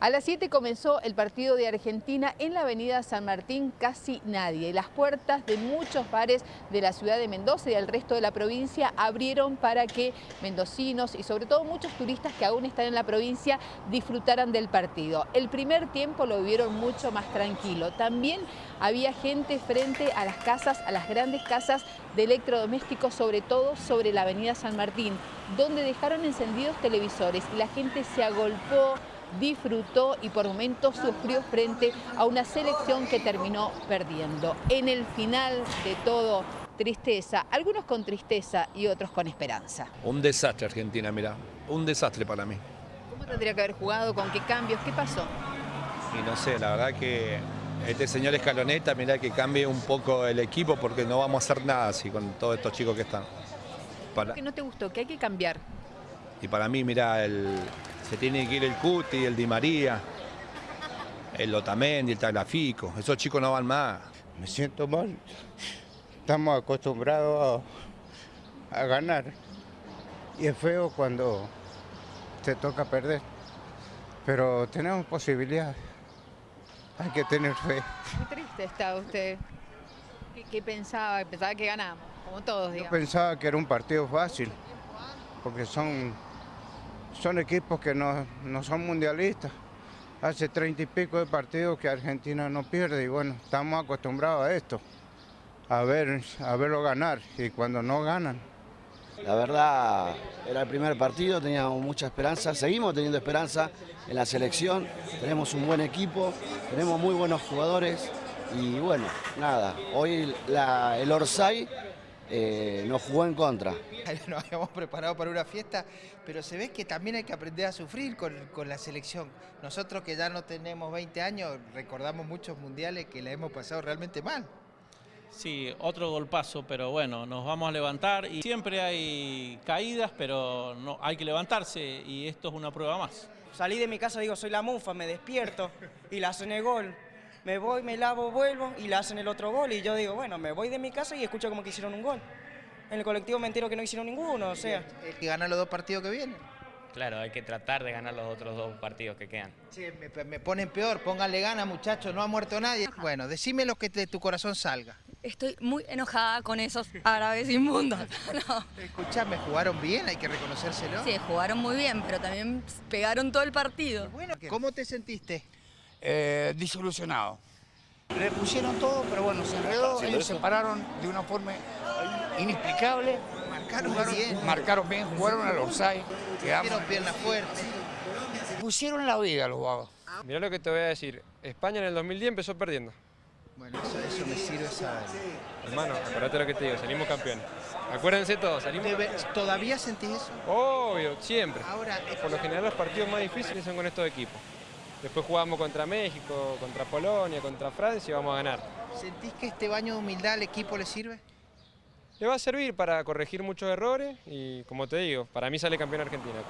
A las 7 comenzó el partido de Argentina en la avenida San Martín, casi nadie. Las puertas de muchos bares de la ciudad de Mendoza y del resto de la provincia abrieron para que mendocinos y sobre todo muchos turistas que aún están en la provincia disfrutaran del partido. El primer tiempo lo vivieron mucho más tranquilo. También había gente frente a las casas, a las grandes casas de electrodomésticos, sobre todo sobre la avenida San Martín, donde dejaron encendidos televisores y la gente se agolpó, disfrutó y por momentos sufrió frente a una selección que terminó perdiendo. En el final de todo, tristeza, algunos con tristeza y otros con esperanza. Un desastre Argentina, mira, un desastre para mí. ¿Cómo tendría que haber jugado? ¿Con qué cambios? ¿Qué pasó? Y no sé, la verdad que este señor Escaloneta, mira que cambie un poco el equipo porque no vamos a hacer nada así con todos estos chicos que están. Para, ¿Qué no te gustó? ¿Qué hay que cambiar? y para mí, mira, el, se tiene que ir el Cuti, el Di María, el Otamendi, el Tagliafico. Esos chicos no van más. Me siento mal. Estamos acostumbrados a, a ganar. Y es feo cuando te toca perder. Pero tenemos posibilidades. Hay que tener fe. Muy triste está usted. ¿Qué, qué pensaba? Pensaba que ganamos, como todos, Yo digamos. pensaba que era un partido fácil, porque son, son equipos que no, no son mundialistas. Hace treinta y pico de partidos que Argentina no pierde y bueno, estamos acostumbrados a esto, a, ver, a verlo ganar y cuando no ganan. La verdad, era el primer partido, teníamos mucha esperanza, seguimos teniendo esperanza en la selección, tenemos un buen equipo, tenemos muy buenos jugadores y bueno, nada, hoy el Orsay eh, nos jugó en contra. Nos habíamos preparado para una fiesta, pero se ve que también hay que aprender a sufrir con, con la selección. Nosotros que ya no tenemos 20 años, recordamos muchos mundiales que la hemos pasado realmente mal. Sí, otro golpazo, pero bueno, nos vamos a levantar y siempre hay caídas, pero no, hay que levantarse y esto es una prueba más. Salí de mi casa, digo, soy la mufa, me despierto y la el gol. Me voy, me lavo, vuelvo y la hacen el otro gol. Y yo digo, bueno, me voy de mi casa y escucho como que hicieron un gol. En el colectivo me entero que no hicieron ninguno, o sea. El que gana los dos partidos que vienen. Claro, hay que tratar de ganar los otros dos partidos que quedan. Sí, me, me ponen peor, pónganle ganas muchachos, no ha muerto nadie. Bueno, decime lo que de tu corazón salga. Estoy muy enojada con esos árabes inmundos. No. Escuchame, jugaron bien, hay que reconocérselo. Sí, jugaron muy bien, pero también pegaron todo el partido. Bueno, ¿cómo te sentiste? Eh, disolucionado. Le pusieron todo, pero bueno, se Enredó, ellos se pararon de una forma inexplicable. Marcaron Jugaron- bien. Marcaron bien, jugaron al offside. quedamos- Hicieron pierna fuerte. Pusieron la vida los vagos. Mirá lo que te voy a decir. España en el 2010 empezó perdiendo. Bueno, eso, eso me sirve saber. Hermano, acordate lo que te digo, salimos campeones. Acuérdense todos, salimos Debe- campeones. ¿Todavía sentís eso? Obvio, siempre. Ahora, eh, Por lo general los partidos más difíciles son con estos equipos. Después jugamos contra México, contra Polonia, contra Francia y vamos a ganar. ¿sentís que este baño de humildad al equipo le sirve? Le va a servir para corregir muchos errores y como te digo, para mí sale campeón Argentina.